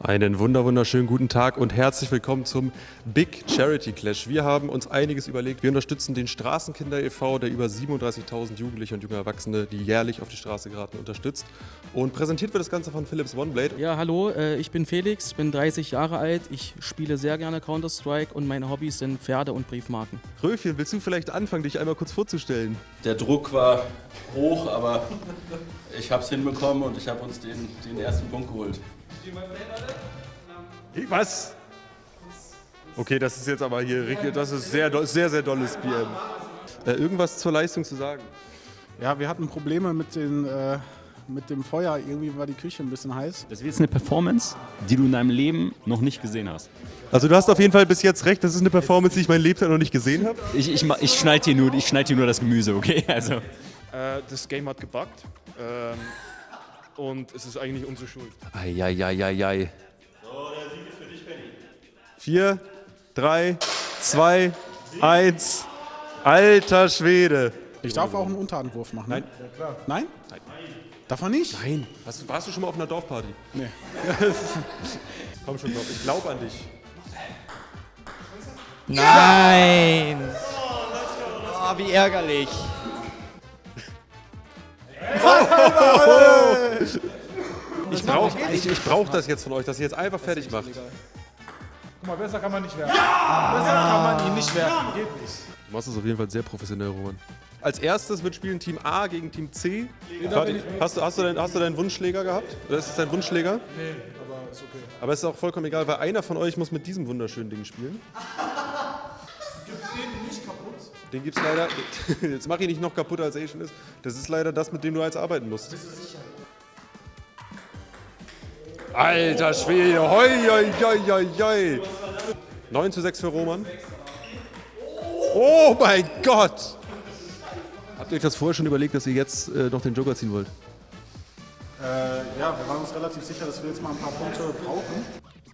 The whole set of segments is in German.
Einen wunder wunderschönen guten Tag und herzlich willkommen zum Big Charity Clash. Wir haben uns einiges überlegt. Wir unterstützen den Straßenkinder e.V., der über 37.000 Jugendliche und junge Erwachsene, die jährlich auf die Straße geraten, unterstützt. Und präsentiert wird das Ganze von Philips OneBlade. Ja, hallo, äh, ich bin Felix, bin 30 Jahre alt. Ich spiele sehr gerne Counter-Strike und meine Hobbys sind Pferde und Briefmarken. Röfchen, willst du vielleicht anfangen, dich einmal kurz vorzustellen? Der Druck war hoch, aber ich habe es hinbekommen und ich habe uns den, den ersten Punkt geholt. Was? Okay, das ist jetzt aber hier, richtig- das ist sehr, sehr, sehr dolles BM. Äh, irgendwas zur Leistung zu sagen? Ja, wir hatten Probleme mit, den, äh, mit dem Feuer. Irgendwie war die Küche ein bisschen heiß. Das ist jetzt eine Performance, die du in deinem Leben noch nicht gesehen hast. Also du hast auf jeden Fall bis jetzt recht, das ist eine Performance, die ich mein Lebtag noch nicht gesehen habe. Ich, ich, ich schneide dir, nur- ich schneid dir nur das Gemüse, okay? Also. Äh, das Game hat gebuggt. Ähm, und es ist eigentlich unsere Schuld. Eieieiei. Vier, drei, zwei, eins. Alter Schwede. Ich darf auch einen Unterhandwurf machen. Nein. Ne? Nein? Nein? Darf man nicht? Nein. Hast, warst du schon mal auf einer Dorfparty? Nee. Komm schon, glaub, ich glaube an dich. Nein! Oh, wie ärgerlich. Ich brauche ich, ich brauch das jetzt von euch, dass ihr jetzt einfach fertig macht. Guck mal, besser kann man nicht werfen. Besser kann man ihn nicht werfen. Geht nicht. Du machst es auf jeden Fall sehr professionell, Roman. Als erstes wird spielen Team A gegen Team C. Warte, hast, du, hast, du deinen, hast du deinen Wunschschläger gehabt? Oder ist es dein Wunschschläger? Nee, aber ist okay. Aber es ist auch vollkommen egal, weil einer von euch muss mit diesem wunderschönen Ding spielen. Kaputt? Den gibt's leider. Jetzt mach ich nicht noch kaputter, als er eh schon ist. Das ist leider das, mit dem du jetzt arbeiten musst. Alter Schwede, hoi, hoi, hoi, hoi, hoi. 9 zu 6 für Roman. Oh mein Gott! Habt ihr euch das vorher schon überlegt, dass ihr jetzt äh, noch den Joker ziehen wollt? Äh, ja, wir waren uns relativ sicher, dass wir jetzt mal ein paar Punkte brauchen.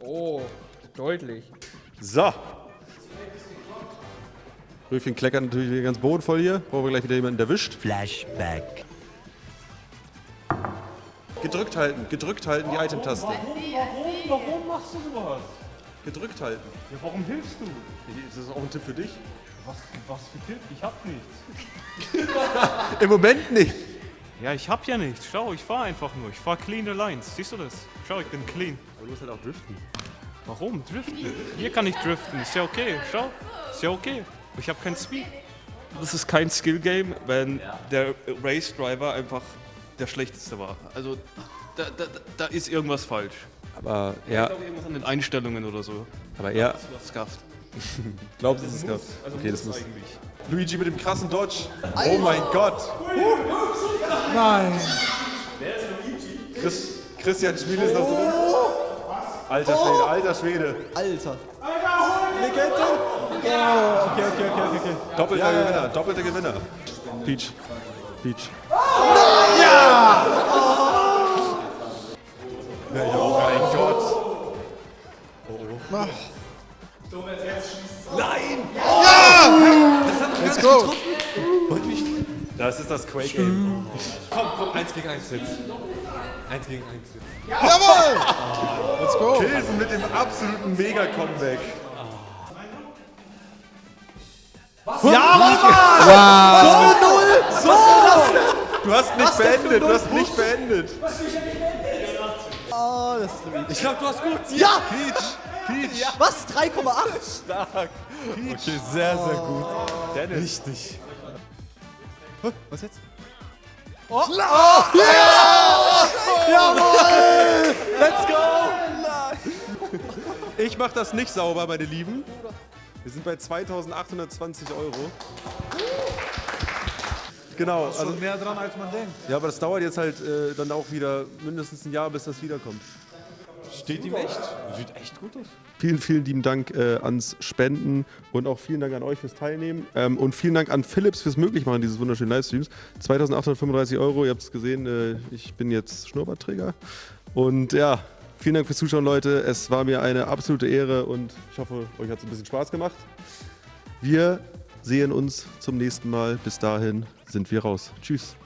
Oh, deutlich. So. Röfchen kleckert natürlich wieder ganz bodenvoll hier. Brauchen wir gleich wieder jemanden erwischt. Flashback. Gedrückt halten, gedrückt halten die Item-Taste. Warum machst du sowas? Gedrückt halten. Ja, warum hilfst du? Ist das auch ein Tipp für dich? Was, was für Tipp? Ich hab nichts. Im Moment nicht. Ja, ich hab ja nichts. Schau, ich fahr einfach nur. Ich fahr clean Lines. Siehst du das? Schau, ich bin clean. Du musst halt auch driften. Warum? Driften? Hier kann ich driften. Ist ja okay. Schau. Ist ja okay. Ich habe keinen Speed. Das ist kein Skill-Game, wenn der Race Driver einfach der schlechteste war. Also, da, da, da ist irgendwas falsch. Aber Ich er, glaube, irgendwas an den Einstellungen oder so. aber er Das war scuffed. glaubt, es ist gehabt. Also Okay, das muss. eigentlich. Luigi mit dem krassen Dodge. Oh mein Gott. Nein. Chris, Christian Spiel ist das drin. Alter Schwede, alter Schwede. Alter. Doppelter Gewinner, doppelter Gewinner. Peach. Peach. Ja! Ja, oh mein Gott. Let's go! Das ist das Quake Game. Komm, komm, 1 gegen 1 jetzt. 1 gegen 1 jetzt. Jawohl! Let's go! Pilsen mit dem absoluten Mega-Comeback. Du hast nicht beendet, du hast nicht beendet. Oh, das ist Luigi. Ich glaube, du hast gut. Ja! Peach, Peach. Was? 3,8? Stark. Okay, sehr, sehr gut. Dennis. Richtig. Was jetzt? Let's go! Ich mach das nicht sauber, meine Lieben. Wir sind bei 2820 Euro. Genau, also, Schon mehr dran, als man denkt. ja, aber das dauert jetzt halt äh, dann auch wieder mindestens ein Jahr, bis das wiederkommt. Steht ihm echt? Sieht echt gut aus. Vielen, vielen lieben Dank äh, ans Spenden und auch vielen Dank an euch fürs Teilnehmen ähm, und vielen Dank an Philips fürs Möglichmachen dieses wunderschönen Livestreams. 2835 Euro, ihr habt es gesehen, äh, ich bin jetzt Schnurrbartträger und ja, vielen Dank fürs Zuschauen, Leute. Es war mir eine absolute Ehre und ich hoffe, euch hat es ein bisschen Spaß gemacht. Wir sehen uns zum nächsten Mal. Bis dahin sind wir raus. Tschüss.